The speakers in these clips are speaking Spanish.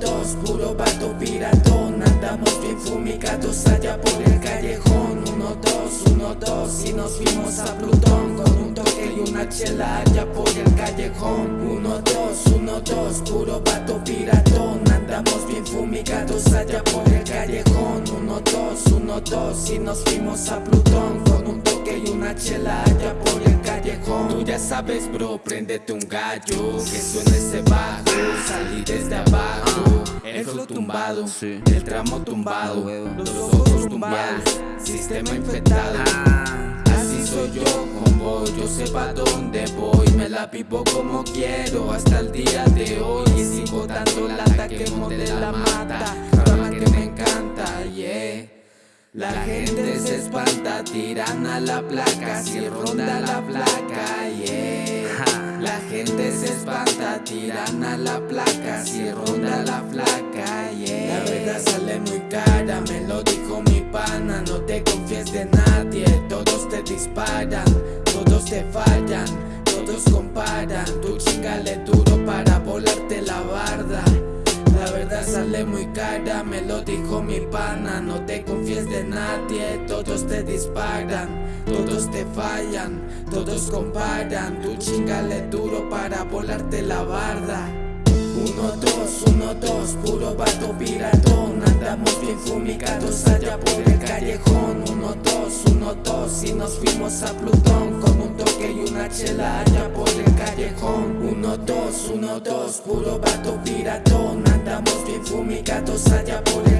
dos, puro vato piratón. Andamos bien fumigados allá por el callejón. Uno, dos, uno, dos y nos fuimos a Plutón Con un toque y una chela allá por el callejón. Uno, dos, uno, dos, puro vato piratón. Andamos bien fumigados allá dos, y nos fuimos a Plutón. Con un toque y una chela allá por el callejón. Tú ya sabes bro, préndete un gallo Que suene ese bajo, salí desde abajo El flow tumbado, el tramo tumbado Los ojos tumbados, sistema infectado. Así soy yo, combo, yo sé pa' dónde voy. Me la vivo como quiero hasta el día de hoy la gente se espanta, tiran a la placa, si ronda la placa, yeah. La gente se espanta, tiran a la placa, si ronda la placa, yeah. La verdad sale muy cara, me lo dijo mi pana, no te confíes de nadie, todos te disparan, todos te fallan, todos comparan, tú chingale duro dijo mi pana No te confíes de nadie, todos te disparan Todos te fallan, todos comparan Tú chingale duro para volarte la barda. Uno, dos, uno, dos, puro vato piratón Andamos bien fumigados allá por el callejón. Uno, dos, uno, dos y nos fuimos a Plutón Con un toque y una chela allá por el callejón. Uno, dos, uno, dos, puro vato piratón Andamos bien fumigados allá por el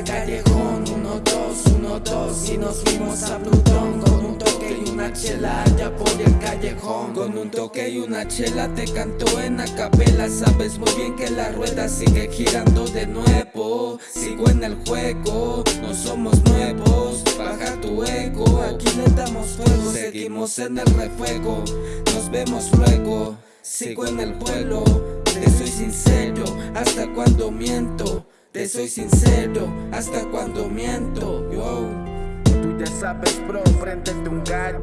nos fuimos a Plutón Con un toque y una chela allá por el callejón. Con un toque y una chela te canto en acapela Sabes muy bien que la rueda sigue girando de nuevo. Sigo en el juego, no somos nuevos. Baja tu ego, aquí le damos fuego. Seguimos en el refuego, nos vemos luego. Sigo en el vuelo, te soy sincero. Hasta cuando miento, te soy sincero. Hasta cuando miento, yo ya sabes bro, a un gallo.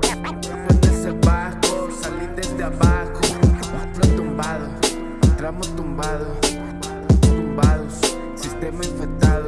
Ese bajo, salí desde abajo. Flow tumbado, tramo tumbado Tumbados, sistema infectado